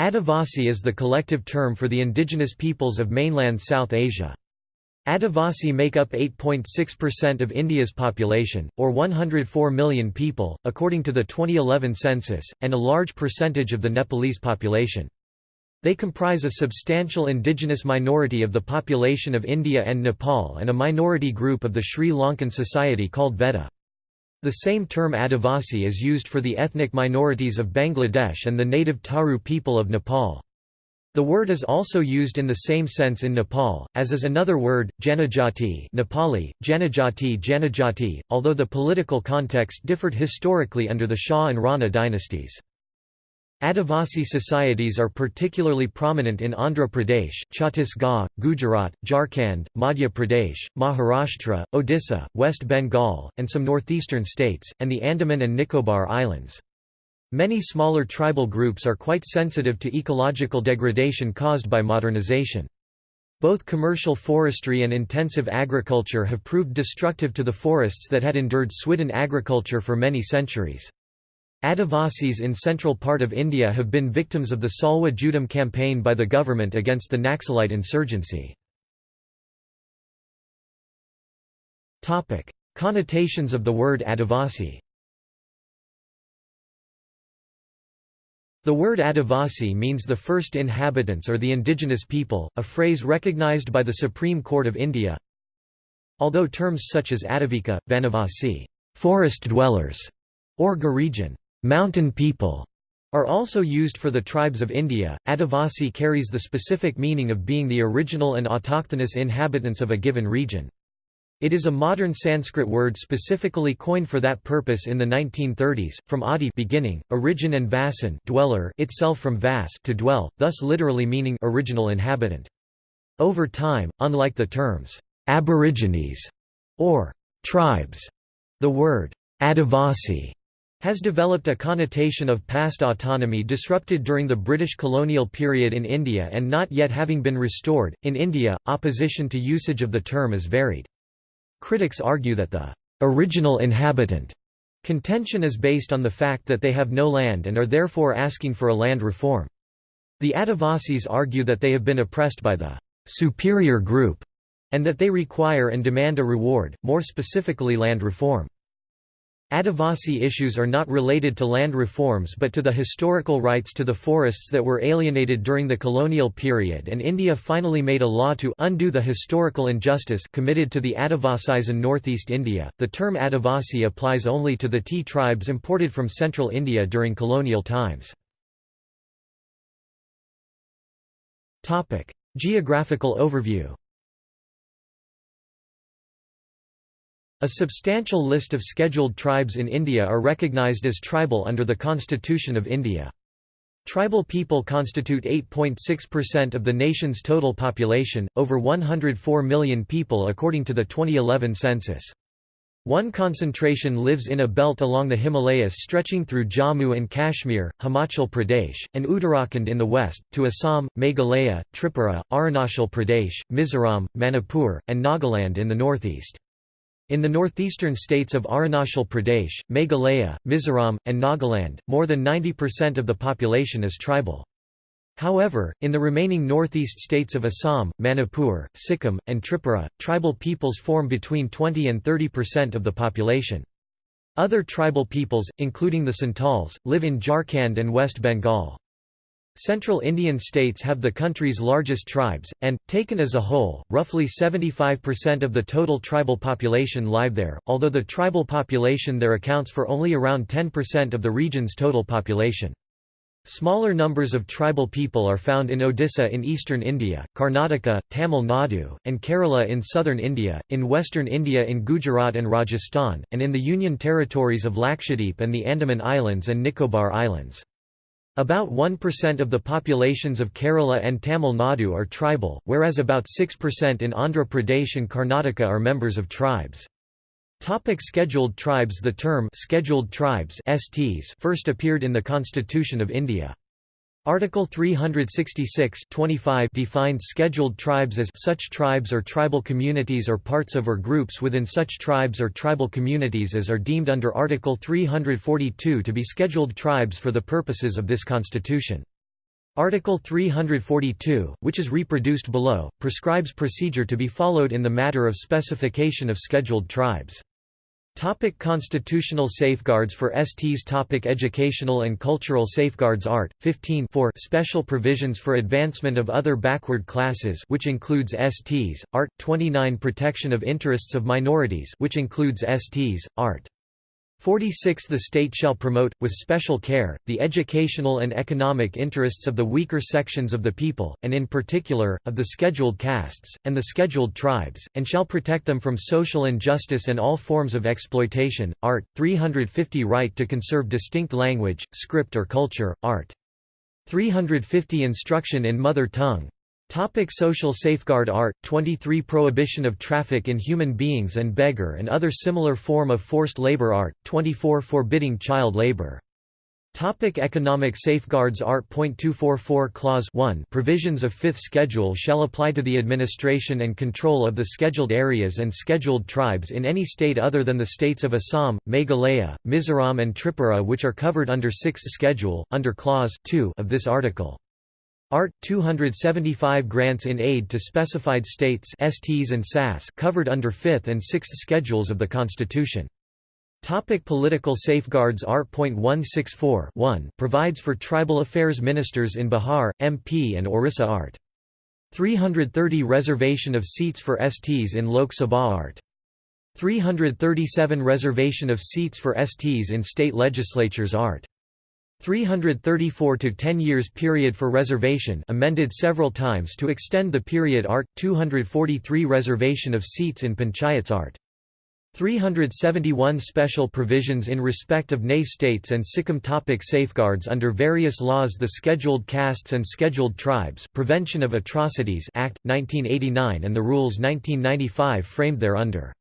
Adivasi is the collective term for the indigenous peoples of mainland South Asia. Adivasi make up 8.6% of India's population, or 104 million people, according to the 2011 census, and a large percentage of the Nepalese population. They comprise a substantial indigenous minority of the population of India and Nepal and a minority group of the Sri Lankan society called Vedda. The same term Adivasi is used for the ethnic minorities of Bangladesh and the native Tharu people of Nepal. The word is also used in the same sense in Nepal, as is another word, Janajati Nepali, Janajati Janajati, although the political context differed historically under the Shah and Rana dynasties. Adivasi societies are particularly prominent in Andhra Pradesh, Chhattisgarh, Gujarat, Jharkhand, Madhya Pradesh, Maharashtra, Odisha, West Bengal, and some northeastern states, and the Andaman and Nicobar Islands. Many smaller tribal groups are quite sensitive to ecological degradation caused by modernization. Both commercial forestry and intensive agriculture have proved destructive to the forests that had endured swidden agriculture for many centuries. Adivasis in central part of India have been victims of the Salwa Judum campaign by the government against the Naxalite insurgency. Connotations of the word Adivasi The word Adivasi means the first inhabitants or the indigenous people, a phrase recognized by the Supreme Court of India. Although terms such as Adivika, Vanavasi forest dwellers", or Girijan mountain people", are also used for the tribes of India, Adivasi carries the specific meaning of being the original and autochthonous inhabitants of a given region. It is a modern Sanskrit word specifically coined for that purpose in the 1930s, from adi beginning, origin and vasan dweller itself from vas to dwell, thus literally meaning original inhabitant. Over time, unlike the terms aborigines or tribes, the word Adivasi has developed a connotation of past autonomy disrupted during the British colonial period in India and not yet having been restored. In India, opposition to usage of the term is varied. Critics argue that the original inhabitant contention is based on the fact that they have no land and are therefore asking for a land reform. The Adivasis argue that they have been oppressed by the superior group and that they require and demand a reward, more specifically land reform. Adivasi issues are not related to land reforms but to the historical rights to the forests that were alienated during the colonial period and India finally made a law to undo the historical injustice committed to the Adivasis in northeast India. The term Adivasi applies only to the tea tribes imported from central India during colonial times. Topic: Geographical overview A substantial list of scheduled tribes in India are recognised as tribal under the Constitution of India. Tribal people constitute 8.6% of the nation's total population, over 104 million people according to the 2011 census. One concentration lives in a belt along the Himalayas stretching through Jammu and Kashmir, Himachal Pradesh, and Uttarakhand in the west, to Assam, Meghalaya, Tripura, Arunachal Pradesh, Mizoram, Manipur, and Nagaland in the northeast. In the northeastern states of Arunachal Pradesh, Meghalaya, Mizoram, and Nagaland, more than 90% of the population is tribal. However, in the remaining northeast states of Assam, Manipur, Sikkim, and Tripura, tribal peoples form between 20 and 30% of the population. Other tribal peoples, including the Santals, live in Jharkhand and West Bengal. Central Indian states have the country's largest tribes, and, taken as a whole, roughly 75% of the total tribal population live there, although the tribal population there accounts for only around 10% of the region's total population. Smaller numbers of tribal people are found in Odisha in eastern India, Karnataka, Tamil Nadu, and Kerala in southern India, in western India in Gujarat and Rajasthan, and in the Union territories of Lakshadweep and the Andaman Islands and Nicobar Islands. About 1% of the populations of Kerala and Tamil Nadu are tribal, whereas about 6% in Andhra Pradesh and Karnataka are members of tribes. Topic scheduled tribes The term scheduled tribes STs first appeared in the Constitution of India. Article 366 defines scheduled tribes as such tribes or tribal communities or parts of or groups within such tribes or tribal communities as are deemed under Article 342 to be scheduled tribes for the purposes of this constitution. Article 342, which is reproduced below, prescribes procedure to be followed in the matter of specification of scheduled tribes. Topic constitutional safeguards for STs Topic Educational and cultural safeguards Art. 15 4 Special provisions for advancement of other backward classes which includes STs, Art. 29 Protection of interests of minorities which includes STs, Art. 46 The state shall promote, with special care, the educational and economic interests of the weaker sections of the people, and in particular, of the scheduled castes, and the scheduled tribes, and shall protect them from social injustice and all forms of exploitation. Art. 350 Right to conserve distinct language, script or culture, art. 350 Instruction in mother tongue, Topic social safeguard Art. 23 Prohibition of traffic in human beings and beggar and other similar form of forced labor Art. 24 Forbidding child labor Topic economic safeguards Art. 244 Clause 1 Provisions of Fifth Schedule shall apply to the administration and control of the scheduled areas and scheduled tribes in any state other than the states of Assam, Meghalaya, Mizoram and Tripura which are covered under Sixth Schedule, under Clause 2 of this article. Art. 275 grants in aid to specified states STs and SAS covered under 5th and 6th schedules of the Constitution. Topic political safeguards Art. 164 1 provides for tribal affairs ministers in Bihar, MP and Orissa Art. 330 Reservation of seats for STs in Lok Sabha Art. 337 Reservation of seats for STs in state legislatures Art. 334 to 10 years period for reservation amended several times to extend the period art 243 reservation of seats in panchayats art. 371 special provisions in respect of NAY states and Sikkim topic safeguards under various laws the Scheduled Castes and Scheduled Tribes Prevention of Atrocities Act 1989 and the rules 1995 framed thereunder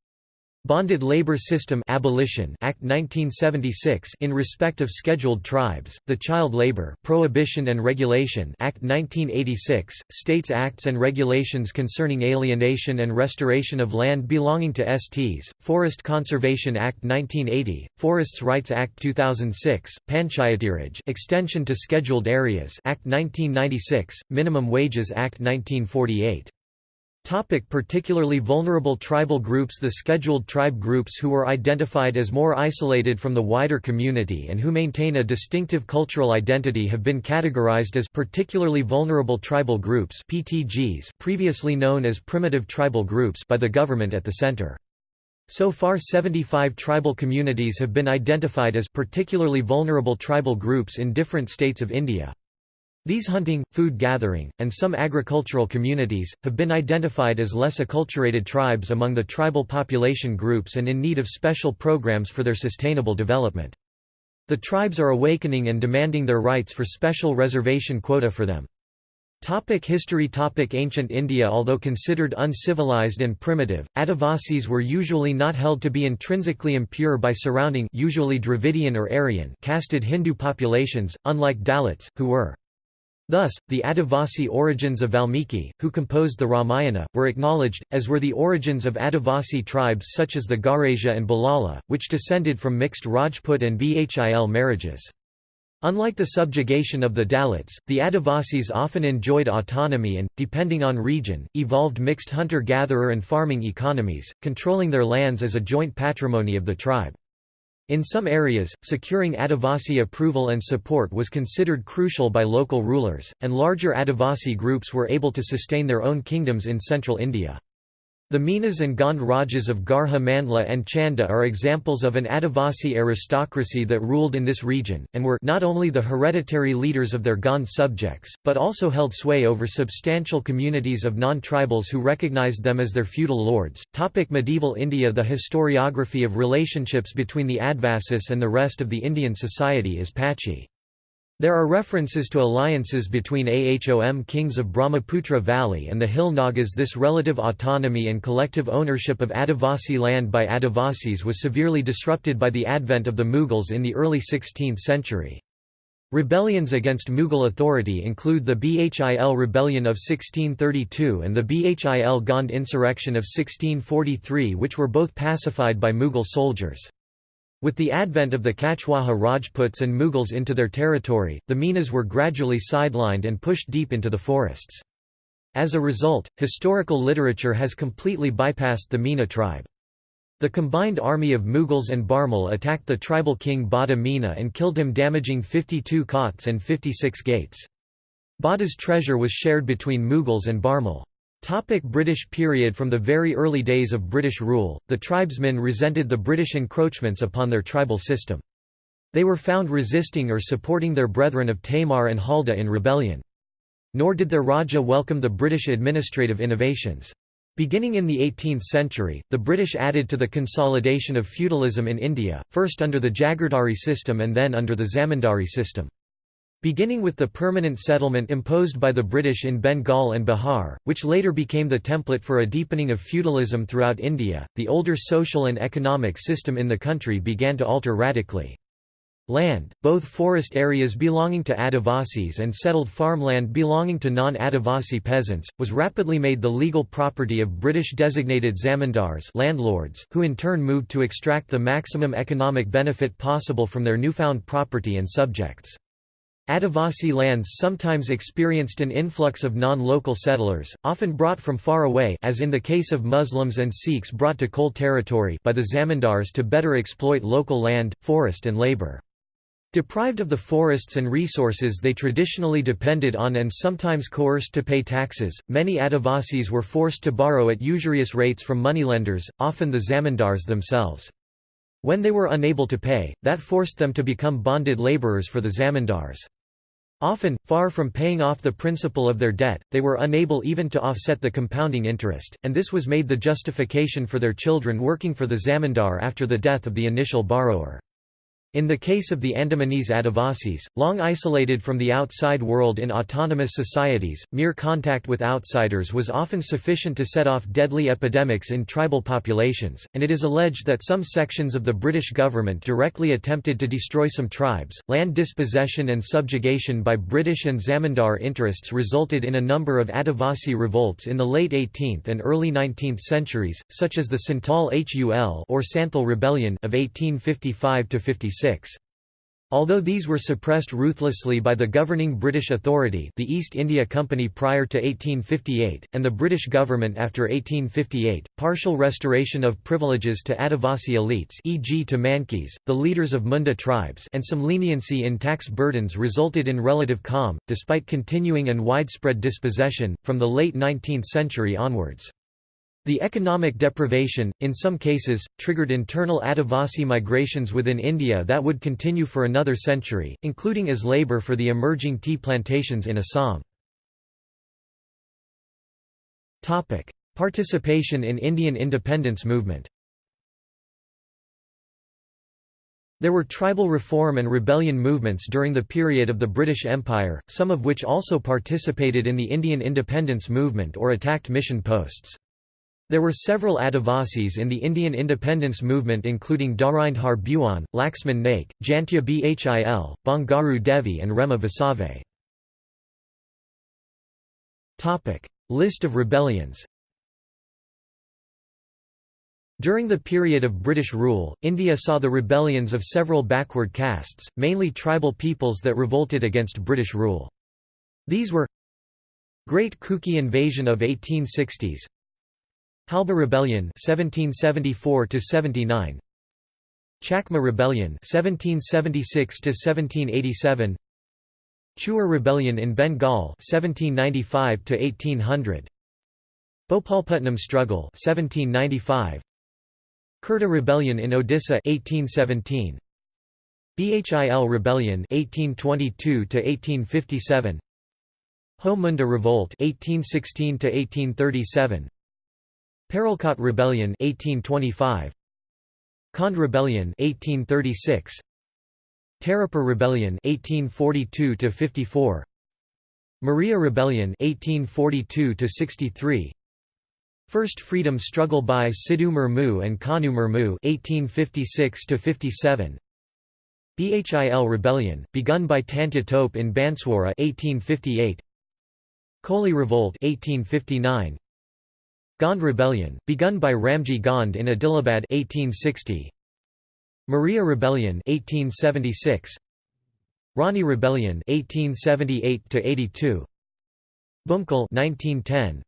Bonded Labor System Abolition Act 1976 in respect of scheduled tribes, the Child Labor Prohibition and Regulation Act 1986, States Acts and Regulations concerning alienation and restoration of land belonging to STs, Forest Conservation Act 1980, Forests Rights Act 2006, Panchayatiraj Extension to Scheduled Areas Act 1996, Minimum Wages Act 1948 Topic particularly vulnerable tribal groups The scheduled tribe groups who were identified as more isolated from the wider community and who maintain a distinctive cultural identity have been categorized as particularly vulnerable tribal groups PTGs previously known as primitive tribal groups by the government at the center. So far 75 tribal communities have been identified as particularly vulnerable tribal groups in different states of India. These hunting, food gathering, and some agricultural communities, have been identified as less acculturated tribes among the tribal population groups and in need of special programs for their sustainable development. The tribes are awakening and demanding their rights for special reservation quota for them. Topic history Topic Ancient India Although considered uncivilized and primitive, Adivasis were usually not held to be intrinsically impure by surrounding usually Dravidian or Aryan casted Hindu populations, unlike Dalits, who were Thus, the Adivasi origins of Valmiki, who composed the Ramayana, were acknowledged, as were the origins of Adivasi tribes such as the Garasia and Bhilala, which descended from mixed Rajput and Bhil marriages. Unlike the subjugation of the Dalits, the Adivasis often enjoyed autonomy and, depending on region, evolved mixed hunter-gatherer and farming economies, controlling their lands as a joint patrimony of the tribe. In some areas, securing Adivasi approval and support was considered crucial by local rulers, and larger Adivasi groups were able to sustain their own kingdoms in central India. The Minas and Gond Rajas of Garha Mandla and Chanda are examples of an Adivasi aristocracy that ruled in this region, and were not only the hereditary leaders of their Gond subjects, but also held sway over substantial communities of non-tribals who recognized them as their feudal lords. Topic medieval India The historiography of relationships between the Adivasis and the rest of the Indian society is patchy. There are references to alliances between Ahom kings of Brahmaputra Valley and the Hill Nagas. This relative autonomy and collective ownership of Adivasi land by Adivasis was severely disrupted by the advent of the Mughals in the early 16th century. Rebellions against Mughal authority include the Bhil rebellion of 1632 and the Bhil Gond insurrection of 1643 which were both pacified by Mughal soldiers. With the advent of the Kachwaha Rajputs and Mughals into their territory, the Minas were gradually sidelined and pushed deep into the forests. As a result, historical literature has completely bypassed the Mina tribe. The combined army of Mughals and Bharmal attacked the tribal king Bada Meena and killed him damaging 52 cots and 56 gates. Bada's treasure was shared between Mughals and Bharmal. Topic British period From the very early days of British rule, the tribesmen resented the British encroachments upon their tribal system. They were found resisting or supporting their brethren of Tamar and Halda in rebellion. Nor did their Raja welcome the British administrative innovations. Beginning in the 18th century, the British added to the consolidation of feudalism in India, first under the Jagirdari system and then under the Zamindari system. Beginning with the permanent settlement imposed by the British in Bengal and Bihar, which later became the template for a deepening of feudalism throughout India, the older social and economic system in the country began to alter radically. Land, both forest areas belonging to Adivasis and settled farmland belonging to non-Adivasi peasants, was rapidly made the legal property of British-designated zamindars landlords, who in turn moved to extract the maximum economic benefit possible from their newfound property and subjects. Adivasi lands sometimes experienced an influx of non-local settlers, often brought from far away as in the case of Muslims and Sikhs brought to Kol territory by the zamindars to better exploit local land, forest and labour. Deprived of the forests and resources they traditionally depended on and sometimes coerced to pay taxes, many Adivasis were forced to borrow at usurious rates from moneylenders, often the zamindars themselves. When they were unable to pay, that forced them to become bonded labourers for the zamindars. Often, far from paying off the principal of their debt, they were unable even to offset the compounding interest, and this was made the justification for their children working for the zamindar after the death of the initial borrower. In the case of the Andamanese Adivasis, long isolated from the outside world in autonomous societies, mere contact with outsiders was often sufficient to set off deadly epidemics in tribal populations, and it is alleged that some sections of the British government directly attempted to destroy some tribes. Land dispossession and subjugation by British and Zamindar interests resulted in a number of Adivasi revolts in the late 18th and early 19th centuries, such as the Santal Hul or Santhal Rebellion of 1855 56. Although these were suppressed ruthlessly by the governing British authority the East India Company prior to 1858, and the British government after 1858, partial restoration of privileges to Adivasi elites e.g. to Mankis, the leaders of Munda tribes and some leniency in tax burdens resulted in relative calm, despite continuing and widespread dispossession, from the late 19th century onwards. The economic deprivation, in some cases, triggered internal Adivasi migrations within India that would continue for another century, including as labour for the emerging tea plantations in Assam. Participation in Indian independence movement There were tribal reform and rebellion movements during the period of the British Empire, some of which also participated in the Indian independence movement or attacked mission posts. There were several Adivasis in the Indian independence movement including Dharindhar Bhuan, Laxman Naik, Jantya Bhil, Bangaru Devi and Rema Vasave. List of rebellions During the period of British rule, India saw the rebellions of several backward castes, mainly tribal peoples that revolted against British rule. These were Great Kuki invasion of 1860s Halba Rebellion 1774 79 Chakma Rebellion 1776 1787 Chuar Rebellion in Bengal 1795 1800 Bhopalputnam Struggle 1795 Khurda Rebellion in Odisha 1817 Bhil Rebellion 1822 1857 Ho Munda Revolt 1816 1837 Paralkot Rebellion 1825 Kond Rebellion 1836 Tarapur Rebellion 1842 54 Maria Rebellion 1842 63 First Freedom Struggle by Sidhu Murmu and Kanu Murmu 1856 57 Bhil Rebellion, begun by Tantya Tope in Banswara 1858 Koli Revolt 1859 Gond Rebellion, begun by Ramji Gond in Adilabad 1860. Maria Rebellion 1876 Rani Rebellion 1878 82 Bhumkal 1910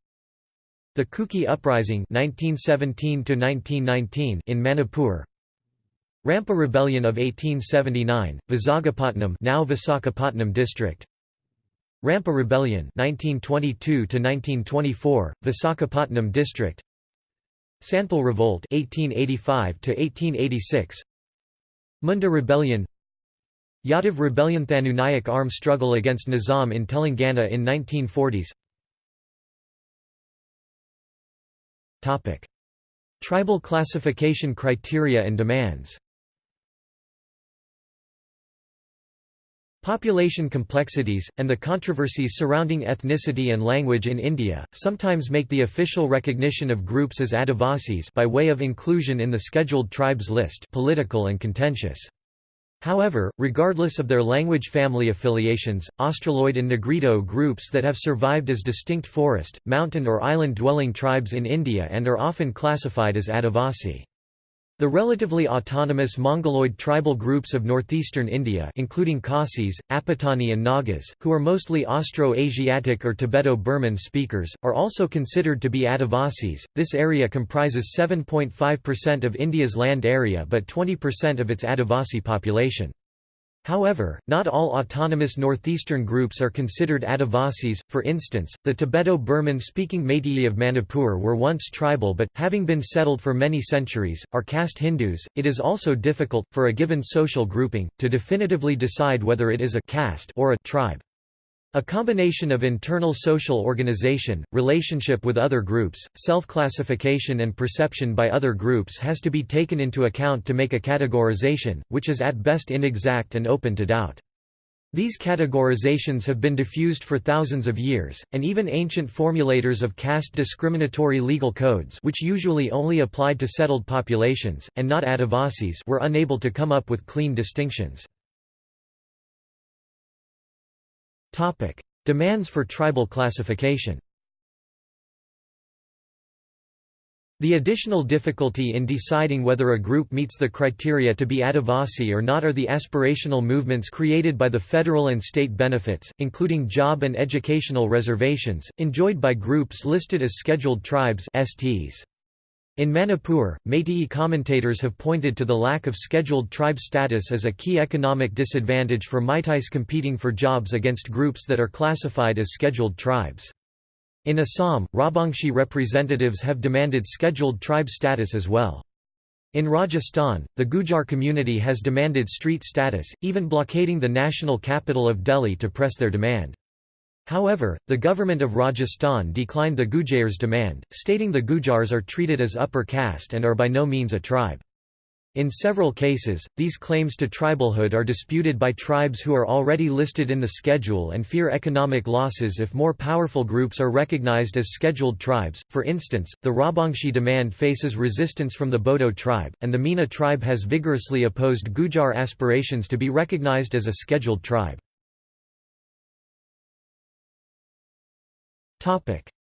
The Kuki Uprising 1917 1919 in Manipur. Rampa Rebellion of 1879 Visakhapatnam now Visakhapatnam district Rampa Rebellion 1922 1924 Visakhapatnam district. Santhal Revolt 1885 1886 Munda Rebellion. Yadav Rebellion Thanu Nayak armed struggle against Nizam in Telangana in 1940s Topic. Tribal classification criteria and demands Population complexities, and the controversies surrounding ethnicity and language in India, sometimes make the official recognition of groups as Adivasis by way of inclusion in the Scheduled Tribes list political and contentious. However, regardless of their language family affiliations, Australoid and Negrito groups that have survived as distinct forest, mountain or island-dwelling tribes in India and are often classified as Adivasi. The relatively autonomous Mongoloid tribal groups of northeastern India including Khasis, Apatani and Nagas, who are mostly Austro-Asiatic or Tibeto-Burman speakers, are also considered to be Adivasis. This area comprises 7.5% of India's land area but 20% of its Adivasi population. However, not all autonomous northeastern groups are considered Adivasis, for instance, the Tibeto-Burman speaking Meitei of Manipur were once tribal but, having been settled for many centuries, are caste Hindus. It is also difficult, for a given social grouping, to definitively decide whether it is a caste or a tribe. A combination of internal social organization, relationship with other groups, self-classification and perception by other groups has to be taken into account to make a categorization, which is at best inexact and open to doubt. These categorizations have been diffused for thousands of years, and even ancient formulators of caste discriminatory legal codes which usually only applied to settled populations, and not Adivasis were unable to come up with clean distinctions. Topic: Demands for tribal classification. The additional difficulty in deciding whether a group meets the criteria to be Adivasi or not are the aspirational movements created by the federal and state benefits, including job and educational reservations, enjoyed by groups listed as Scheduled Tribes STs. In Manipur, Meitei commentators have pointed to the lack of scheduled tribe status as a key economic disadvantage for Meiteis competing for jobs against groups that are classified as scheduled tribes. In Assam, Rajbongshi representatives have demanded scheduled tribe status as well. In Rajasthan, the Gujar community has demanded street status, even blockading the national capital of Delhi to press their demand. However, the government of Rajasthan declined the Gujars' demand, stating the Gujars are treated as upper caste and are by no means a tribe. In several cases, these claims to tribalhood are disputed by tribes who are already listed in the schedule and fear economic losses if more powerful groups are recognized as scheduled tribes. For instance, the Rajbongshi demand faces resistance from the Bodo tribe, and the Meena tribe has vigorously opposed Gujar aspirations to be recognized as a scheduled tribe.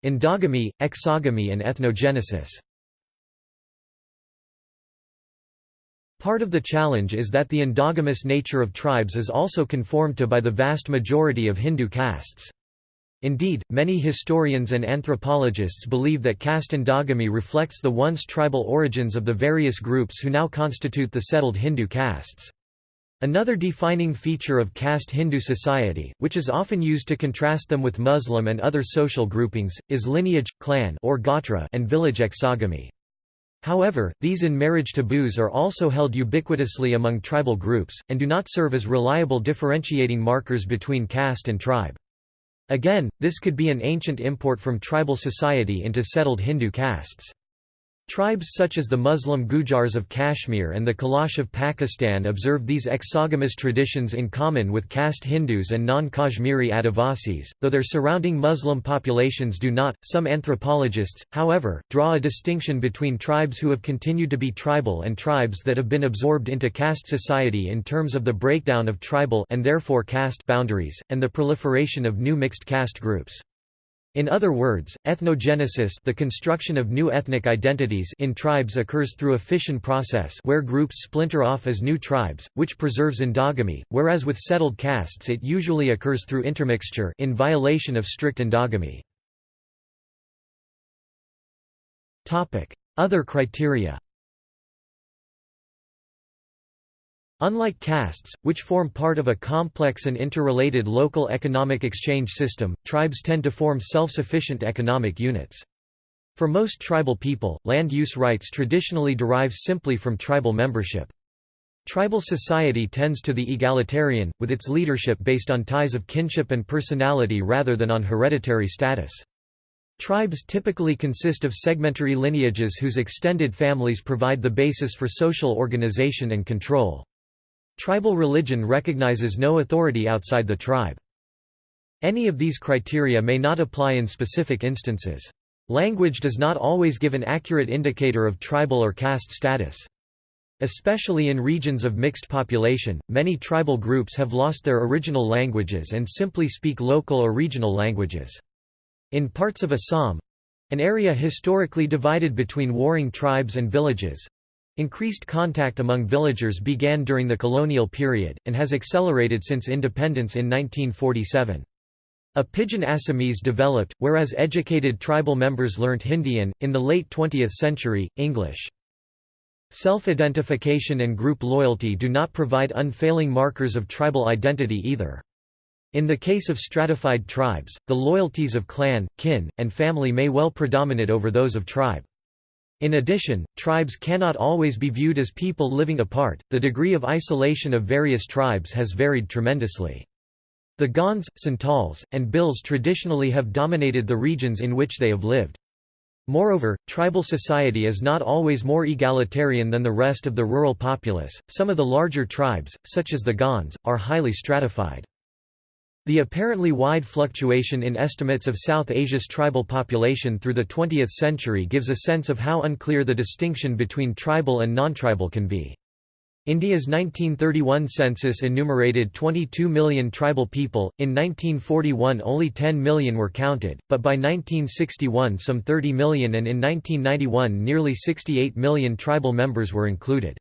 Endogamy, exogamy and ethnogenesis Part of the challenge is that the endogamous nature of tribes is also conformed to by the vast majority of Hindu castes. Indeed, many historians and anthropologists believe that caste endogamy reflects the once tribal origins of the various groups who now constitute the settled Hindu castes. Another defining feature of caste Hindu society, which is often used to contrast them with Muslim and other social groupings, is lineage, clan or gotra and village exogamy. However, these in-marriage taboos are also held ubiquitously among tribal groups, and do not serve as reliable differentiating markers between caste and tribe. Again, this could be an ancient import from tribal society into settled Hindu castes. Tribes such as the Muslim Gujars of Kashmir and the Kalash of Pakistan observe these exogamous traditions in common with caste Hindus and non-Kashmiri Adivasis, though their surrounding Muslim populations do not. Some anthropologists, however, draw a distinction between tribes who have continued to be tribal and tribes that have been absorbed into caste society in terms of the breakdown of tribal and therefore caste boundaries, and the proliferation of new mixed caste groups. In other words, ethnogenesis the construction of new ethnic identities in tribes occurs through a fission process where groups splinter off as new tribes, which preserves endogamy, whereas with settled castes it usually occurs through intermixture in violation of strict endogamy. Other criteria Unlike castes, which form part of a complex and interrelated local economic exchange system, tribes tend to form self-sufficient economic units. For most tribal people, land use rights traditionally derive simply from tribal membership. Tribal society tends to the egalitarian, with its leadership based on ties of kinship and personality rather than on hereditary status. Tribes typically consist of segmentary lineages whose extended families provide the basis for social organization and control. Tribal religion recognizes no authority outside the tribe. Any of these criteria may not apply in specific instances. Language does not always give an accurate indicator of tribal or caste status. Especially in regions of mixed population, many tribal groups have lost their original languages and simply speak local or regional languages. In parts of Assam—an area historically divided between warring tribes and villages, Increased contact among villagers began during the colonial period, and has accelerated since independence in 1947. A Pidgin Assamese developed, whereas educated tribal members learnt Hindian, in the late 20th century, English. Self-identification and group loyalty do not provide unfailing markers of tribal identity either. In the case of stratified tribes, the loyalties of clan, kin, and family may well predominate over those of tribe. In addition, tribes cannot always be viewed as people living apart, the degree of isolation of various tribes has varied tremendously. The Gonds, Santals, and Bhils traditionally have dominated the regions in which they have lived. Moreover, tribal society is not always more egalitarian than the rest of the rural populace. Some of the larger tribes, such as the Gonds, are highly stratified. The apparently wide fluctuation in estimates of South Asia's tribal population through the 20th century gives a sense of how unclear the distinction between tribal and non-tribal can be. India's 1931 census enumerated 22 million tribal people, in 1941 only 10 million were counted, but by 1961 some 30 million and in 1991 nearly 68 million tribal members were included.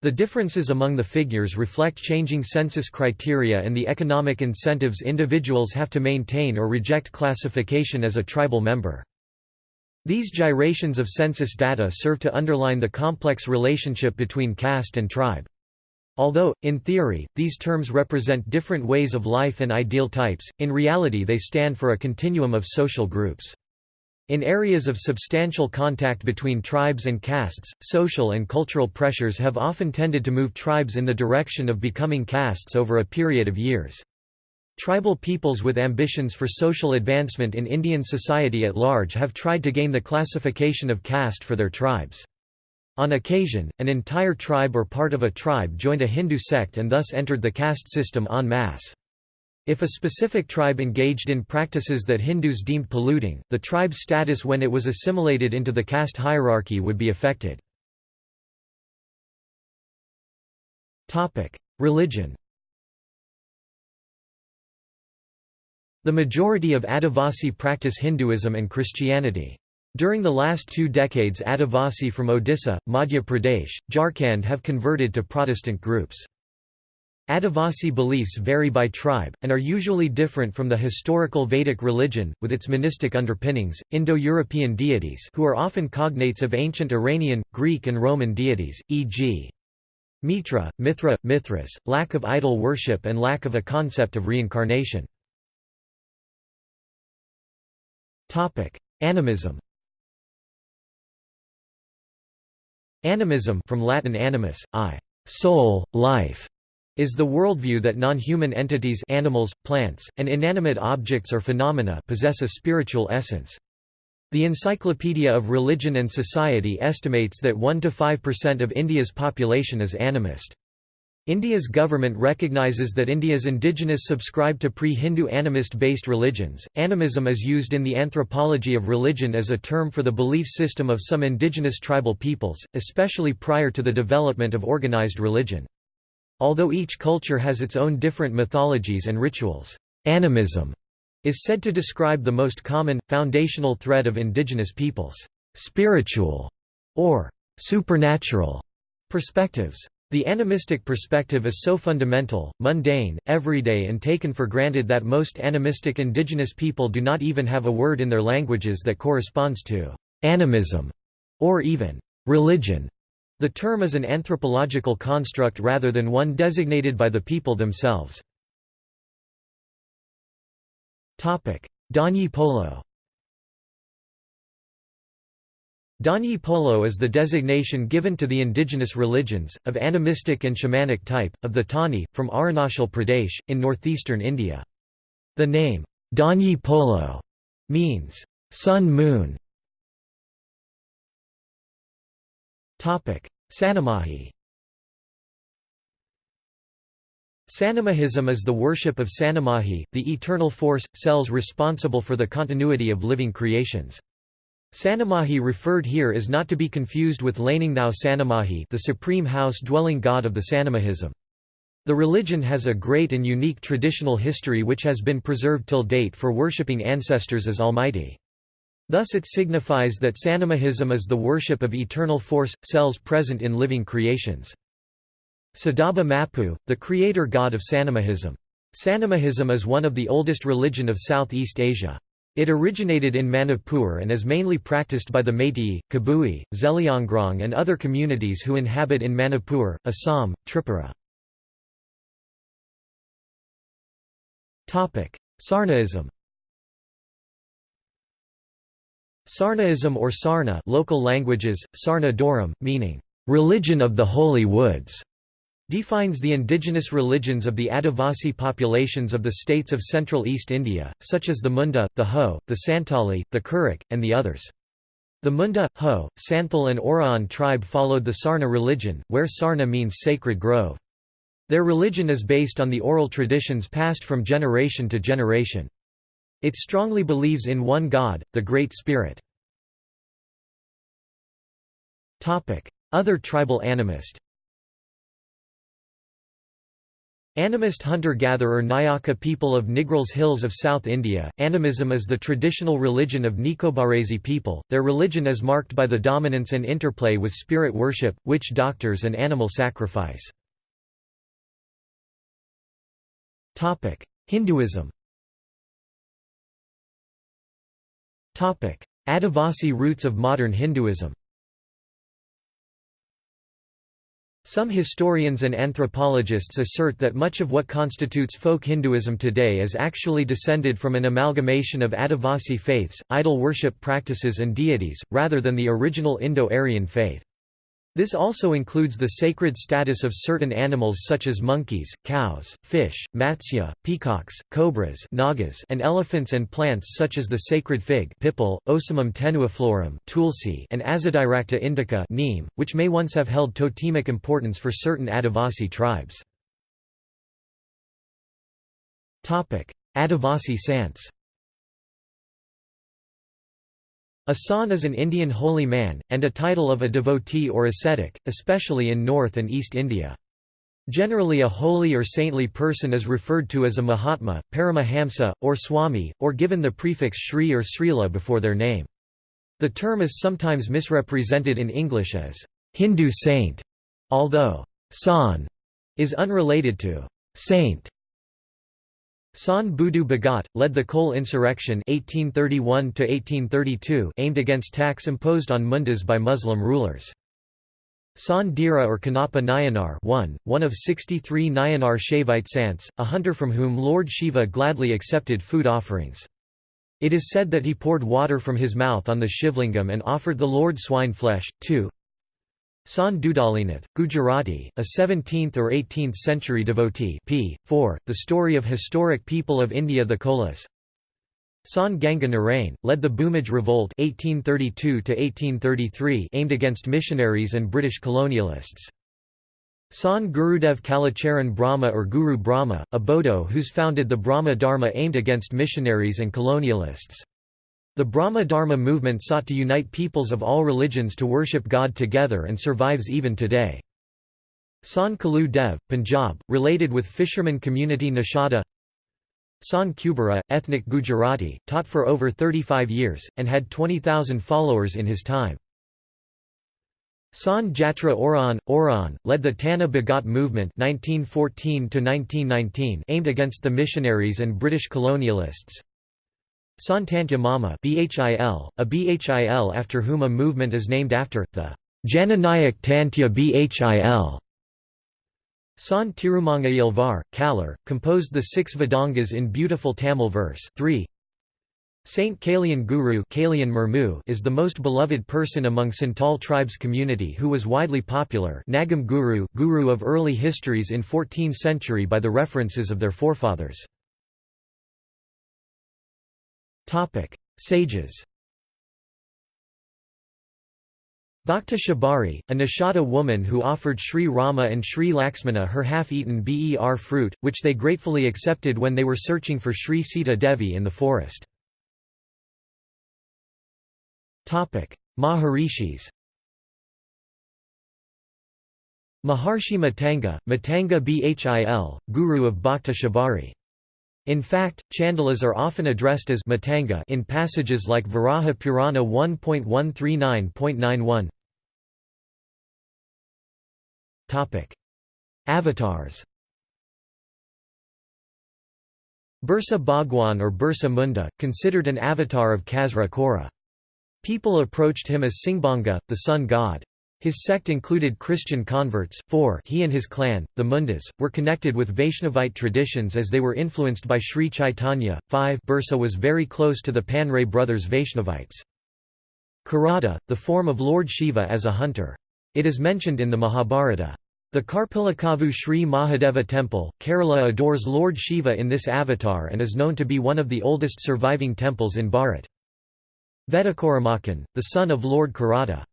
The differences among the figures reflect changing census criteria and the economic incentives individuals have to maintain or reject classification as a tribal member. These gyrations of census data serve to underline the complex relationship between caste and tribe. Although, in theory, these terms represent different ways of life and ideal types, in reality they stand for a continuum of social groups. In areas of substantial contact between tribes and castes, social and cultural pressures have often tended to move tribes in the direction of becoming castes over a period of years. Tribal peoples with ambitions for social advancement in Indian society at large have tried to gain the classification of caste for their tribes. On occasion, an entire tribe or part of a tribe joined a Hindu sect and thus entered the caste system en masse. If a specific tribe engaged in practices that Hindus deemed polluting, the tribe's status when it was assimilated into the caste hierarchy would be affected. Religion The majority of Adivasi practice Hinduism and Christianity. During the last two decades Adivasi from Odisha, Madhya Pradesh, Jharkhand have converted to Protestant groups. Adivasi beliefs vary by tribe, and are usually different from the historical Vedic religion, with its monistic underpinnings. Indo-European deities who are often cognates of ancient Iranian, Greek and Roman deities, e.g. Mitra, Mithra, Mithras, lack of idol worship and lack of a concept of reincarnation. Animism Animism from Latin animus, I, soul, life, is the worldview that non-human entities animals, plants, and inanimate objects or phenomena possess a spiritual essence. The Encyclopedia of Religion and Society estimates that 1–5% of India's population is animist. India's government recognizes that India's indigenous subscribe to pre-Hindu animist-based religions. Animism is used in the anthropology of religion as a term for the belief system of some indigenous tribal peoples, especially prior to the development of organized religion. Although each culture has its own different mythologies and rituals, animism is said to describe the most common, foundational thread of indigenous peoples' spiritual or supernatural perspectives. The animistic perspective is so fundamental, mundane, everyday and taken for granted that most animistic indigenous people do not even have a word in their languages that corresponds to animism or even religion. The term is an anthropological construct rather than one designated by the people themselves. Danyi Polo Danyi Polo is the designation given to the indigenous religions, of animistic and shamanic type, of the Tani, from Arunachal Pradesh, in northeastern India. The name, Danyi Polo, means, sun-moon. Sanamahi Sanamahism is the worship of Sanamahi, the eternal force, cells responsible for the continuity of living creations. Sanamahi referred here is not to be confused with Laningnau Sanamahi the supreme house-dwelling god of the Sanamahism. The religion has a great and unique traditional history which has been preserved till date for worshipping ancestors as almighty. Thus it signifies that Sanamahism is the worship of eternal force, cells present in living creations. Sadaba Mapu, the creator god of Sanamahism. Sanamahism is one of the oldest religion of Southeast Asia. It originated in Manipur and is mainly practiced by the Meitei, Kabui, Zeliangrong and other communities who inhabit in Manipur, Assam, Tripura. Sarnaism Sarnaism or Sarna local languages, Sarna Doram, meaning, "...religion of the holy woods", defines the indigenous religions of the Adivasi populations of the states of central East India, such as the Munda, the Ho, the Santali, the Kurik, and the others. The Munda, Ho, Santhal and Oraon tribe followed the Sarna religion, where Sarna means sacred grove. Their religion is based on the oral traditions passed from generation to generation. It strongly believes in one God, the Great Spirit. Other tribal animist Animist hunter-gatherer Nayaka people of Nilgiris Hills of South India, animism is the traditional religion of Nicobarese people, their religion is marked by the dominance and interplay with spirit worship, witch doctors and animal sacrifice. Hinduism Adivasi roots of modern Hinduism Some historians and anthropologists assert that much of what constitutes folk Hinduism today is actually descended from an amalgamation of Adivasi faiths, idol worship practices and deities, rather than the original Indo-Aryan faith. This also includes the sacred status of certain animals such as monkeys, cows, fish, matsya, peacocks, cobras nagas, and elephants and plants such as the sacred fig pipal, Ocimum tenuiflorum tulsi, and Azadirachta indica neem, which may once have held totemic importance for certain Adivasi tribes. Adivasi Sants A sant is an Indian holy man, and a title of a devotee or ascetic, especially in North and East India. Generally a holy or saintly person is referred to as a Mahatma, Paramahamsa, or Swami, or given the prefix Shri or Srila before their name. The term is sometimes misrepresented in English as Hindu saint, although san is unrelated to saint. San Budu Bhagat, led the Kol insurrection 1831 aimed against tax imposed on mundas by Muslim rulers. San Dira or Kannappa Nayanar one, one of 63 Nayanar Shaivite Sants, a hunter from whom Lord Shiva gladly accepted food offerings. It is said that he poured water from his mouth on the Shivlingam and offered the Lord swine flesh. 2. San Dudalinath, Gujarati, a 17th or 18th century devotee p. 4, The Story of Historic People of India The Kolas San Ganga Narain, led the Bhumij Revolt 1832 aimed against missionaries and British colonialists. San Gurudev Kalacharan Brahma or Guru Brahma, a Bodo who's founded the Brahma Dharma aimed against missionaries and colonialists. The Brahma Dharma movement sought to unite peoples of all religions to worship God together and survives even today. San Kalu Dev, Punjab, related with fisherman community Nashada San Kubera, ethnic Gujarati, taught for over 35 years, and had 20,000 followers in his time. Sant Jatra Oraon, Oraon, led the Tana Bhagat movement 1914 aimed against the missionaries and British colonialists. Santantya Mama BHIL, a BHIL after whom a movement is named after, the Jananayak Tantya BHIL. Sant Kalar, composed the six Vedangas in beautiful Tamil verse 3. Saint Kalian Guru Kalian Murmu is the most beloved person among Santal tribes community who was widely popular Nagam Guru, Guru of early histories in 14th century by the references of their forefathers. Sages Bhakta Shabari, a Nishada woman who offered Sri Rama and Sri Laxmana her half-eaten ber fruit, which they gratefully accepted when they were searching for Sri Sita Devi in the forest. Maharishis Maharshi Matanga, Matanga Bhil, Guru of Bhakta Shabari. In fact, chandalas are often addressed as Matanga in passages like Varaha Purana 1.139.91. Topic: Avatars Birsa Bhagwan or Birsa Munda, considered an avatar of Kasra Kora. People approached him as Singbanga, the sun god. His sect included Christian converts, for he and his clan, the Mundas, were connected with Vaishnavite traditions as they were influenced by Sri Chaitanya. 5 Birsa was very close to the Panray brothers Vaishnavites. Kirata, the form of Lord Shiva as a hunter. It is mentioned in the Mahabharata. The Karpilakavu Sri Mahadeva temple, Kerala adores Lord Shiva in this avatar and is known to be one of the oldest surviving temples in Bharat. Vedakoramakan, the son of Lord Kirata.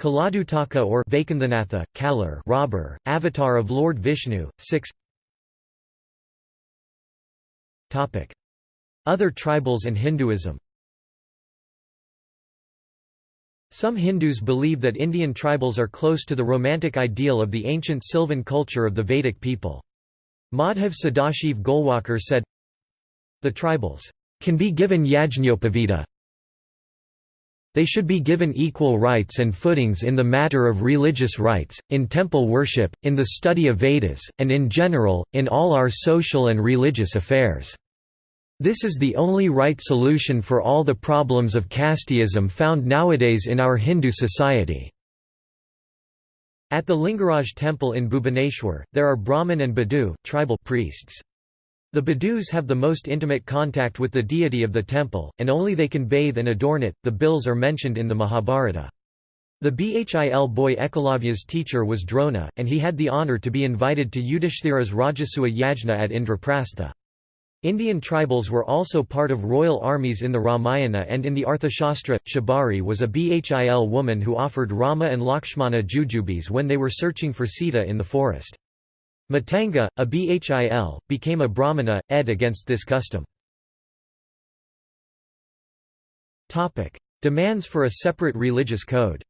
Kaladutaka or Vaikundhanatha, Kalar robber, avatar of Lord Vishnu, 6 Other tribals and Hinduism Some Hindus believe that Indian tribals are close to the romantic ideal of the ancient Sylvan culture of the Vedic people. Madhav Sadashiv Golwalkar said, The tribals can be given yajñopavita. They should be given equal rights and footings in the matter of religious rights, in temple worship, in the study of Vedas, and in general, in all our social and religious affairs. This is the only right solution for all the problems of casteism found nowadays in our Hindu society. At the Lingaraj temple in Bhubaneswar, there are Brahmin and Badu tribal priests. The Badus have the most intimate contact with the deity of the temple, and only they can bathe and adorn it. The Bhils are mentioned in the Mahabharata. The Bhil boy Ekalavya's teacher was Drona, and he had the honour to be invited to Yudhishthira's Rajasuya Yajna at Indraprastha. Indian tribals were also part of royal armies in the Ramayana and in the Arthashastra. Shabari was a Bhil woman who offered Rama and Lakshmana jujubes when they were searching for Sita in the forest. Matanga, a Bhil, became a Brahmana, ed against this custom. Demands for a separate religious code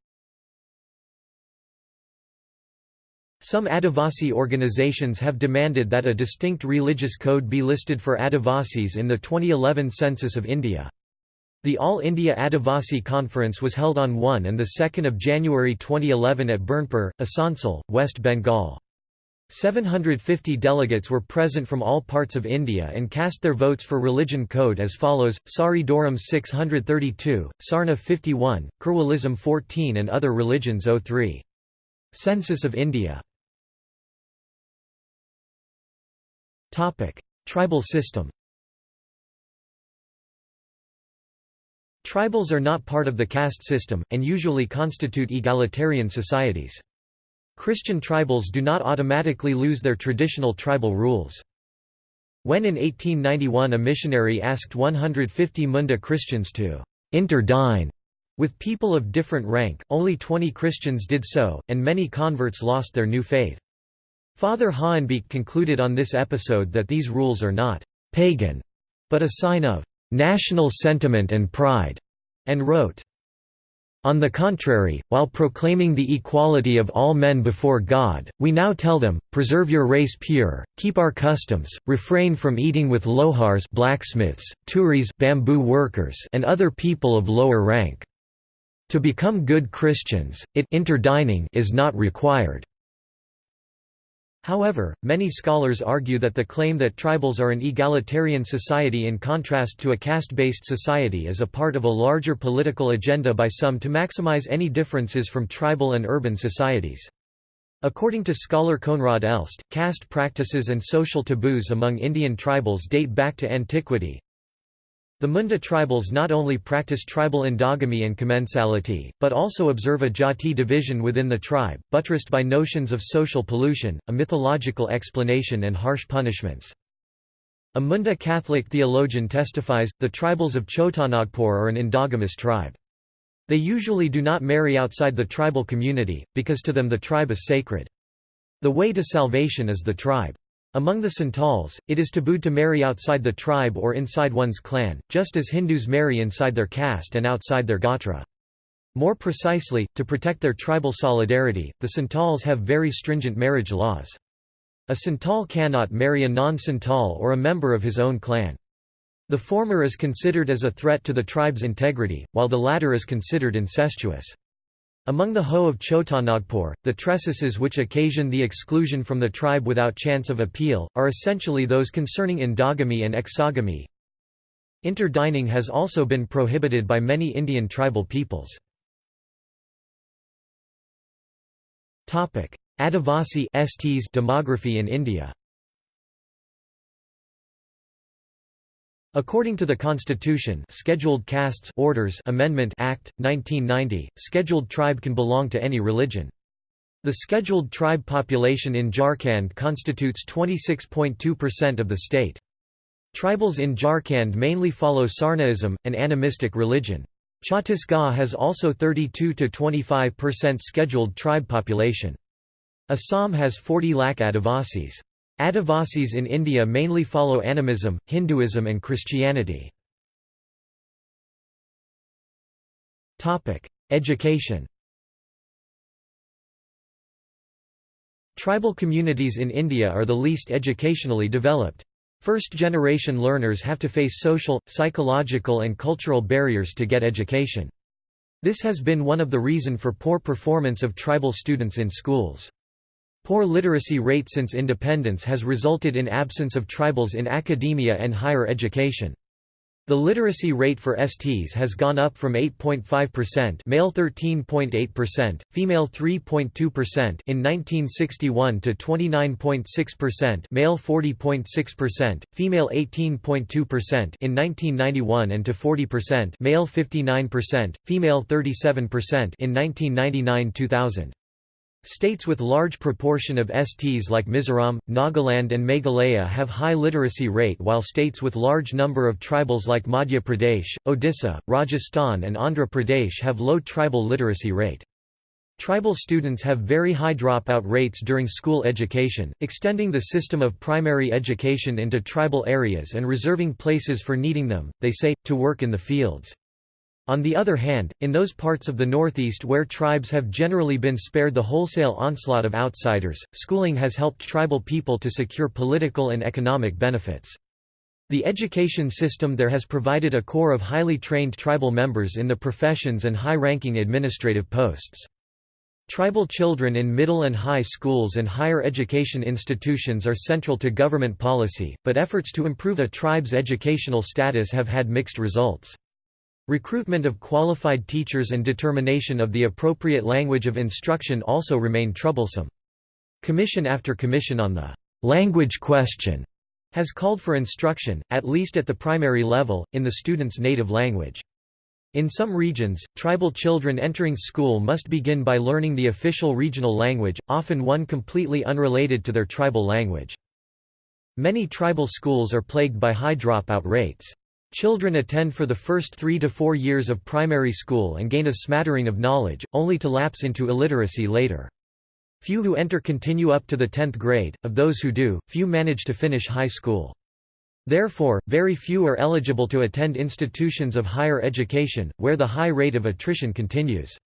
Some Adivasi organizations have demanded that a distinct religious code be listed for Adivasis in the 2011 census of India. The All India Adivasi Conference was held on 1 and 2 January 2011 at Burnpur, Asansol, West Bengal. 750 delegates were present from all parts of India and cast their votes for religion code as follows, Sari Doram 632, Sarna 51, Kurwalism 14 and other religions 03. Census of India Tribal system Tribals are not part of the caste system, and usually constitute egalitarian societies. Christian tribals do not automatically lose their traditional tribal rules. When in 1891 a missionary asked 150 Munda Christians to interdine with people of different rank, only 20 Christians did so, and many converts lost their new faith. Father Hohenbeek concluded on this episode that these rules are not «pagan», but a sign of «national sentiment and pride», and wrote, On the contrary, while proclaiming the equality of all men before God, we now tell them, preserve your race pure, keep our customs, refrain from eating with lohars blacksmiths, turis bamboo workers and other people of lower rank. To become good Christians, it interdining is not required. However, many scholars argue that the claim that tribals are an egalitarian society in contrast to a caste-based society is a part of a larger political agenda by some to maximize any differences from tribal and urban societies. According to scholar Koenraad Elst, caste practices and social taboos among Indian tribals date back to antiquity, the Munda tribals not only practice tribal endogamy and commensality, but also observe a jati division within the tribe, buttressed by notions of social pollution, a mythological explanation and harsh punishments. A Munda Catholic theologian testifies, the tribals of Chotanagpur are an endogamous tribe. They usually do not marry outside the tribal community, because to them the tribe is sacred. The way to salvation is the tribe. Among the Santals, it is tabooed to marry outside the tribe or inside one's clan, just as Hindus marry inside their caste and outside their gotra. More precisely, to protect their tribal solidarity, the Santals have very stringent marriage laws. A Santal cannot marry a non-Santal or a member of his own clan. The former is considered as a threat to the tribe's integrity, while the latter is considered incestuous. Among the Ho of Chotanagpur, the tresses which occasion the exclusion from the tribe without chance of appeal, are essentially those concerning endogamy and exogamy. Interdining has also been prohibited by many Indian tribal peoples. Adivasi demography in India According to the Constitution Scheduled Castes Orders Amendment Act, 1990, scheduled tribe can belong to any religion. The scheduled tribe population in Jharkhand constitutes 26.2% of the state. Tribals in Jharkhand mainly follow Sarnaism, an animistic religion. Chhattisgarh has also 32–25% scheduled tribe population. Assam has 40 lakh Adivasis. Adivasis in India mainly follow animism, Hinduism and Christianity. Education Tribal communities in India are the least educationally developed. First-generation learners have to face social, psychological and cultural barriers to get education. This has been one of the reason for poor performance of tribal students in schools. Poor literacy rate since independence has resulted in absence of tribals in academia and higher education. The literacy rate for STs has gone up from 8.5% male 13.8%, female 3.2% in 1961 to 29.6% male 40.6%, female 18.2% in 1991 and to 40% male 59%, female 37% in 1999-2000. States with large proportion of STs like Mizoram, Nagaland and Meghalaya have high literacy rate while states with large number of tribals like Madhya Pradesh, Odisha, Rajasthan and Andhra Pradesh have low tribal literacy rate. Tribal students have very high dropout rates during school education, extending the system of primary education into tribal areas and reserving places for needing them, they say, to work in the fields. On the other hand, in those parts of the Northeast where tribes have generally been spared the wholesale onslaught of outsiders, schooling has helped tribal people to secure political and economic benefits. The education system there has provided a core of highly trained tribal members in the professions and high-ranking administrative posts. Tribal children in middle and high schools and higher education institutions are central to government policy, but efforts to improve a tribe's educational status have had mixed results. Recruitment of qualified teachers and determination of the appropriate language of instruction also remain troublesome. Commission after commission on the language question has called for instruction, at least at the primary level, in the student's native language. In some regions, tribal children entering school must begin by learning the official regional language, often one completely unrelated to their tribal language. Many tribal schools are plagued by high dropout rates. Children attend for the first three to four years of primary school and gain a smattering of knowledge, only to lapse into illiteracy later. Few who enter continue up to the 10th grade, of those who do, few manage to finish high school. Therefore, very few are eligible to attend institutions of higher education, where the high rate of attrition continues.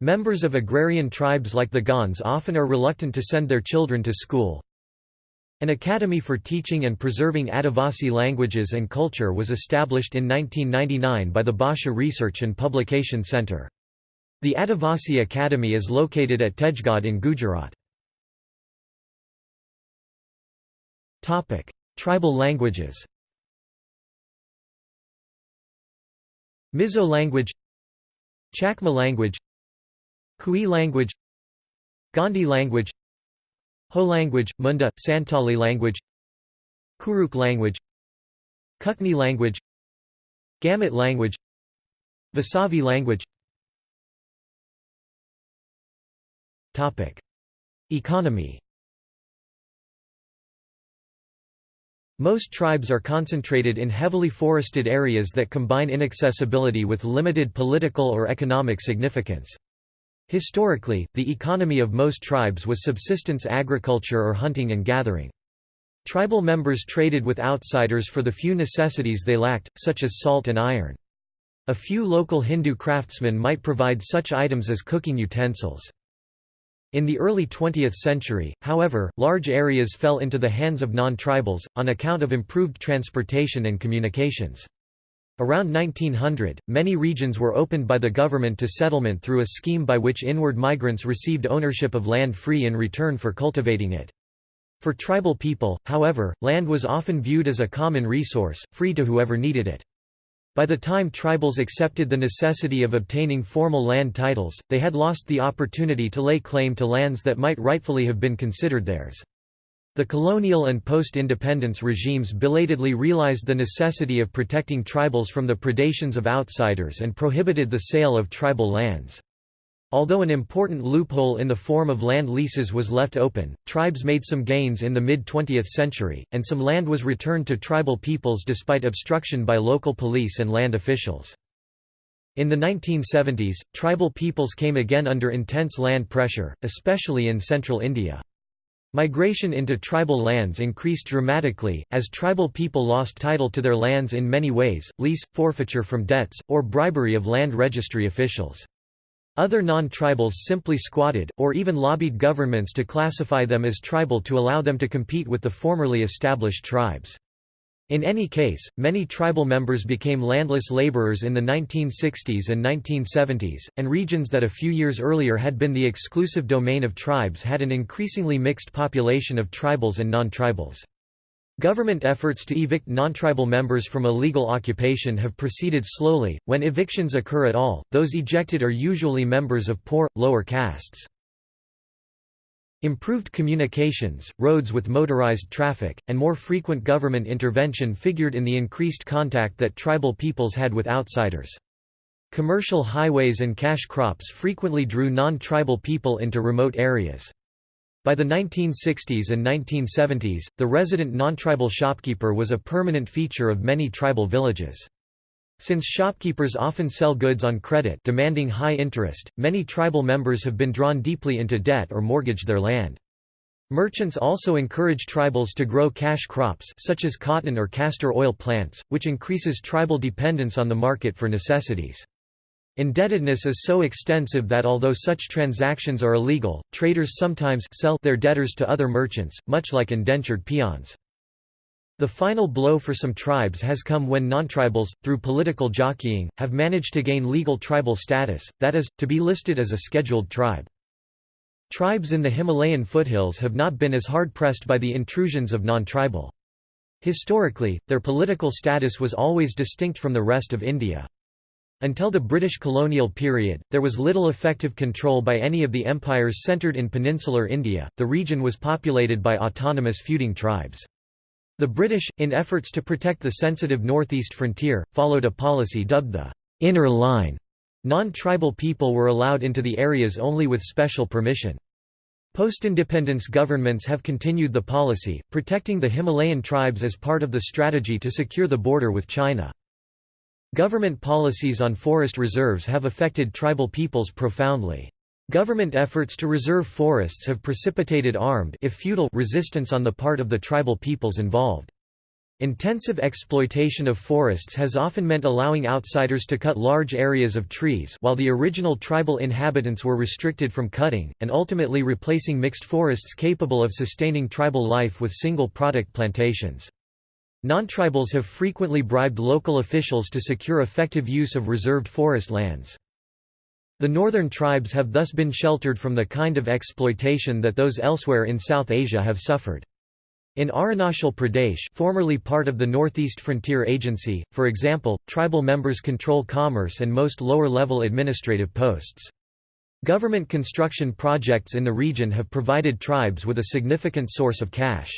Members of agrarian tribes like the Gonds often are reluctant to send their children to school. An academy for teaching and preserving Adivasi languages and culture was established in 1999 by the Bhasha Research and Publication Centre. The Adivasi Academy is located at Tejgadh in Gujarat. Tribal languages Mizo language Chakma language Kui language Gondi language Ho language, Munda, Santali language Kurukh language Kukni language Gamit language Vasavi language Topic. Economy Most tribes are concentrated in heavily forested areas that combine inaccessibility with limited political or economic significance. Historically, the economy of most tribes was subsistence agriculture or hunting and gathering. Tribal members traded with outsiders for the few necessities they lacked, such as salt and iron. A few local Hindu craftsmen might provide such items as cooking utensils. In the early 20th century, however, large areas fell into the hands of non-tribals, on account of improved transportation and communications. Around 1900, many regions were opened by the government to settlement through a scheme by which inward migrants received ownership of land free in return for cultivating it. For tribal people, however, land was often viewed as a common resource, free to whoever needed it. By the time tribals accepted the necessity of obtaining formal land titles, they had lost the opportunity to lay claim to lands that might rightfully have been considered theirs. The colonial and post-independence regimes belatedly realized the necessity of protecting tribals from the predations of outsiders and prohibited the sale of tribal lands. Although an important loophole in the form of land leases was left open, tribes made some gains in the mid-20th century, and some land was returned to tribal peoples despite obstruction by local police and land officials. In the 1970s, tribal peoples came again under intense land pressure, especially in central India. Migration into tribal lands increased dramatically, as tribal people lost title to their lands in many ways, lease, forfeiture from debts, or bribery of land registry officials. Other non-tribals simply squatted, or even lobbied governments to classify them as tribal to allow them to compete with the formerly established tribes. In any case, many tribal members became landless laborers in the 1960s and 1970s, and regions that a few years earlier had been the exclusive domain of tribes had an increasingly mixed population of tribals and non-tribals. Government efforts to evict non-tribal members from illegal occupation have proceeded slowly. When evictions occur at all, those ejected are usually members of poor, lower castes. Improved communications, roads with motorized traffic, and more frequent government intervention figured in the increased contact that tribal peoples had with outsiders. Commercial highways and cash crops frequently drew non-tribal people into remote areas. By the 1960s and 1970s, the resident non-tribal shopkeeper was a permanent feature of many tribal villages. Since shopkeepers often sell goods on credit demanding high interest, many tribal members have been drawn deeply into debt or mortgaged their land. Merchants also encourage tribals to grow cash crops such as cotton or castor oil plants, which increases tribal dependence on the market for necessities. Indebtedness is so extensive that although such transactions are illegal, traders sometimes sell their debtors to other merchants, much like indentured peons. The final blow for some tribes has come when non-tribals, through political jockeying, have managed to gain legal tribal status, that is, to be listed as a scheduled tribe. Tribes in the Himalayan foothills have not been as hard-pressed by the intrusions of non-tribal. Historically, their political status was always distinct from the rest of India. Until the British colonial period, there was little effective control by any of the empires centred in peninsular India, the region was populated by autonomous feuding tribes. The British, in efforts to protect the sensitive northeast frontier, followed a policy dubbed the «inner line». Non-tribal people were allowed into the areas only with special permission. Post-independence governments have continued the policy, protecting the Himalayan tribes as part of the strategy to secure the border with China. Government policies on forest reserves have affected tribal peoples profoundly. Government efforts to reserve forests have precipitated armed if feudal resistance on the part of the tribal peoples involved. Intensive exploitation of forests has often meant allowing outsiders to cut large areas of trees while the original tribal inhabitants were restricted from cutting, and ultimately replacing mixed forests capable of sustaining tribal life with single-product plantations. Non-tribals have frequently bribed local officials to secure effective use of reserved forest lands. The northern tribes have thus been sheltered from the kind of exploitation that those elsewhere in South Asia have suffered. In Arunachal Pradesh formerly part of the Northeast Frontier Agency, for example, tribal members control commerce and most lower-level administrative posts. Government construction projects in the region have provided tribes with a significant source of cash.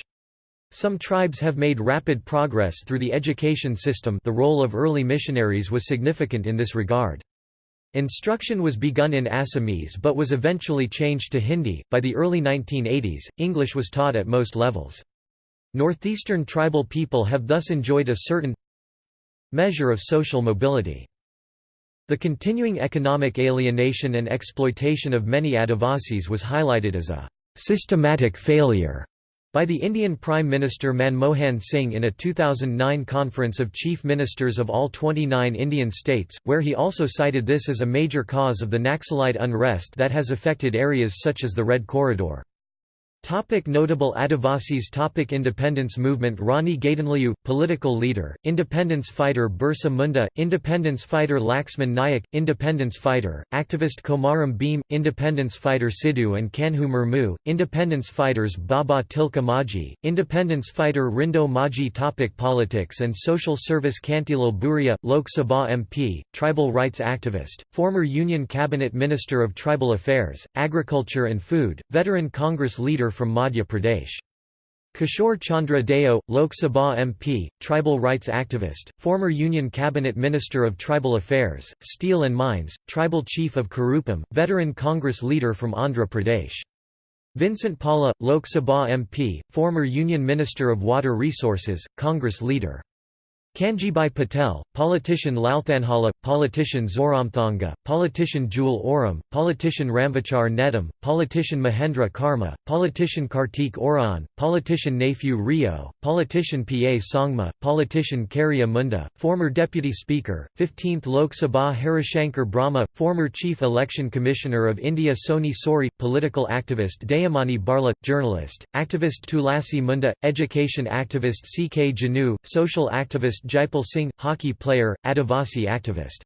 Some tribes have made rapid progress through the education system the role of early missionaries was significant in this regard. Instruction was begun in Assamese but was eventually changed to Hindi. By the early 1980s, English was taught at most levels. Northeastern tribal people have thus enjoyed a certain measure of social mobility. The continuing economic alienation and exploitation of many Adivasis was highlighted as a systematic failure by the Indian Prime Minister Manmohan Singh in a 2009 conference of chief ministers of all 29 Indian states, where he also cited this as a major cause of the Naxalite unrest that has affected areas such as the Red Corridor. Topic notable Adivasis Topic Independence movement Rani Gaidinliu, political leader, independence fighter Birsa Munda, independence fighter Laxman Nayak, independence fighter, activist Komaram Bhim, independence fighter Sidhu and Kanhu Murmu, independence fighters Baba Tilka Maji, independence fighter Rindo Maji Topic Politics and social service Kantilal Bhuria, Lok Sabha MP, tribal rights activist, former Union Cabinet Minister of Tribal Affairs, Agriculture and Food, veteran Congress leader from Madhya Pradesh. Kishore Chandra Deo, Lok Sabha MP, tribal rights activist, former Union Cabinet Minister of Tribal Affairs, Steel and Mines, tribal chief of Karupam, veteran Congress leader from Andhra Pradesh. Vincent Palla, Lok Sabha MP, former Union Minister of Water Resources, Congress leader. Kanjibai Patel, politician Lalthanhala, politician Zoramthanga, politician Jewel Oram, politician Ramvichar Netam, politician Mahendra Karma, politician Kartik Oraon, politician Neiphiu Rio, politician P.A. Sangma, politician Kariya Munda, former Deputy Speaker, 15th Lok Sabha Harishankar Brahma, former Chief Election Commissioner of India Soni Sori, political activist Dayamani Barla, journalist, activist Tulasi Munda, education activist C. K. Janu, social activist Jaipal Singh, hockey player, Adivasi activist.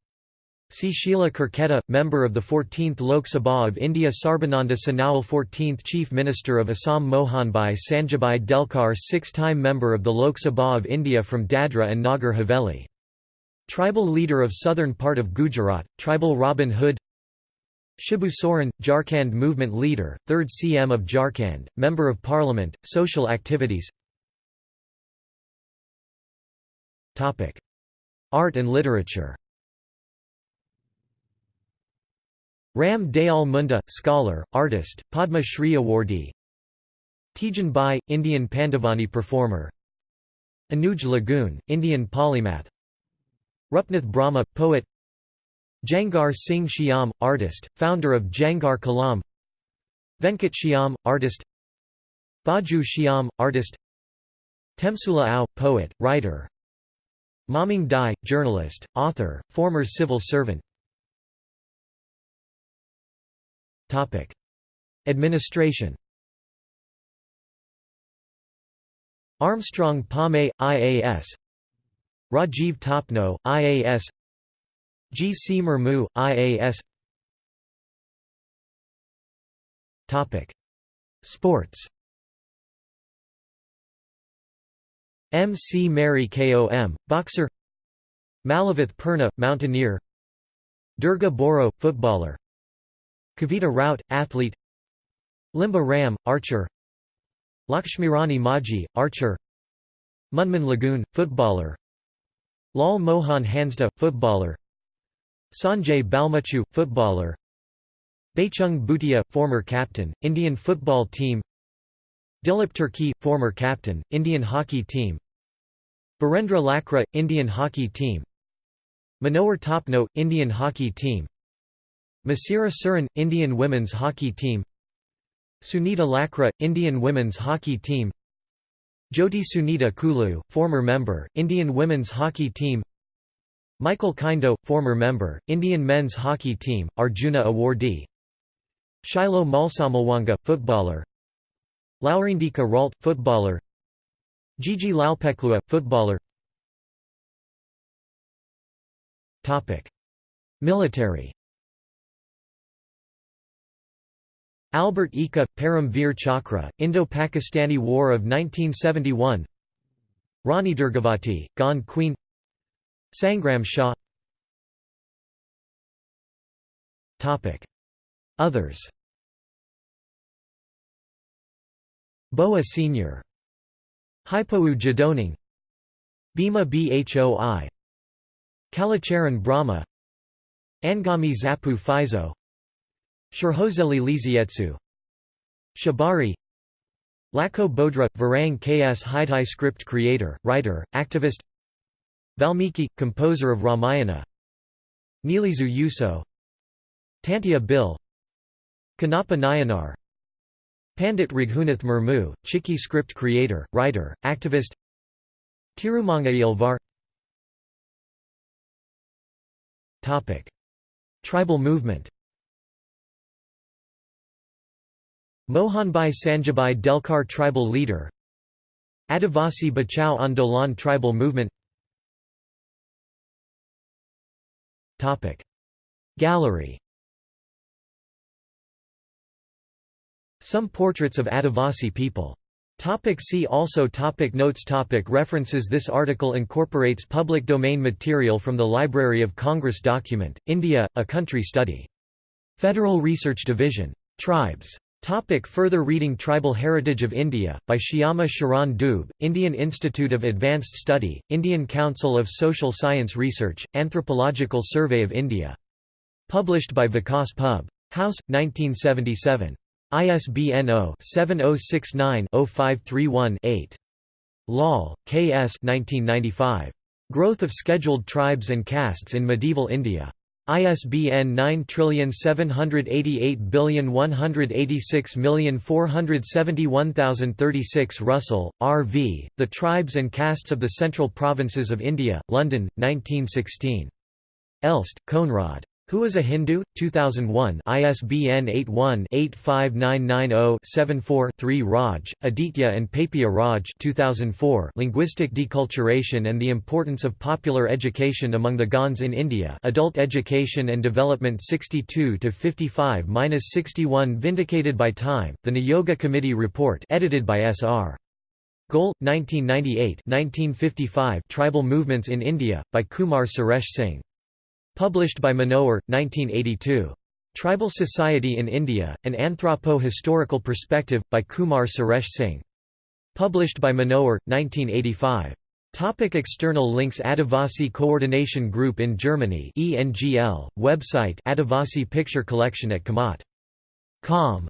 C. Sheila Kurketa, member of the 14th Lok Sabha of India Sarbananda Sonowal 14th Chief Minister of Assam Mohanbhai Sanjibhai Delkar six-time member of the Lok Sabha of India from Dadra and Nagar Haveli. Tribal leader of southern part of Gujarat, tribal Robin Hood Shibu Soren, Jharkhand movement leader, 3rd CM of Jharkhand, Member of Parliament, social activities Art and literature. Ram Dayal Munda, scholar, artist, Padma Shri awardee. Teejan Bai, Indian Pandavani performer. Anuj Lugun, Indian polymath. Rupnath Brahma, poet. Jangarh Singh Shyam, artist, founder of Jangarh Kalam. Venkat Shyam, artist. Baju Shyam, artist. Temsula Ao, poet, writer Mamang Dai, journalist, author, former civil servant. Administration. Armstrong Pame, IAS Rajiv Topno, IAS G. C. Murmu, IAS Sports M. C. Mary Kom, boxer Malavath Purna, mountaineer Durga Boro, footballer Kavita Raut, athlete Limba Ram, archer Lakshmirani Maji, archer Munman Lagoon, footballer Lal Mohan Hansda, footballer Sanjay Balmuchu, footballer Baichung Bhutia, former captain, Indian football team Dilip Tirkey, former captain, Indian hockey team. Birendra Lakra, Indian hockey team. Manohar Topno, Indian hockey team. Masira Surin, Indian women's hockey team. Sunita Lakra, Indian women's hockey team. Jyoti Sunita Kullu, former member, Indian women's hockey team. Michael Kindo, former member, Indian men's hockey team, Arjuna awardee. Shiloh Malsamalwanga, footballer Lalrindika Ralte, footballer. Jeje Lalpekhlua, footballer. Military. Albert Ekka, Param Veer Chakra, Indo-Pakistani War of 1971 Rani Durgavati, Gond Queen. Sangram Shah. Others Boa Senior. Haipou Jadonang Bhima Bhoi. Kalacharan Brahma. Angami Zapu Phizo Shurhozeli Lizietsu. Shabari. Lako Bodra – Varang Ks Haitai script creator, writer, activist. Valmiki – composer of Ramayana. Nilizu Yuso. Tantia Bhil. Kannappa Nayanar Pandit Raghunath Murmu, Chiki script creator, writer, activist Tirumanga Tribal movement Mohanbhai Sanjibhai Delkar tribal leader Adivasi Bachao Andolan tribal movement Gallery Some portraits of Adivasi people Topic see also topic Notes topic References This article incorporates public domain material from the Library of Congress document, India, A Country Study. Federal Research Division. Tribes. Topic further reading Tribal Heritage of India, by Shyama Sharan Dube, Indian Institute of Advanced Study, Indian Council of Social Science Research, Anthropological Survey of India. Published by Vikas Pub. House, 1977. ISBN 0-7069-0531-8. Lal, K. S. 1995. Growth of Scheduled Tribes and Castes in Medieval India. ISBN 9788186471036 Russell, R. V., The Tribes and Castes of the Central Provinces of India, London, 1916. Elst, Koenraad. Who is a Hindu? 2001 ISBN 81-85990-74-3 Raj, Aditya and Papia Raj. 2004 Linguistic Deculturation and the Importance of Popular Education Among the Gonds in India. Adult Education and Development 62-55-61 Vindicated by Time, The Niyogi Committee Report edited by S.R. Goel, 1998 1955 Tribal Movements in India, by Kumar Suresh Singh Published by Manohar, 1982. Tribal Society in India, An Anthropo-Historical Perspective, by Kumar Suresh Singh. Published by Manohar, 1985. Topic external links Adivasi Coordination Group in Germany ENGL, website Adivasi Picture Collection at Kamat. Com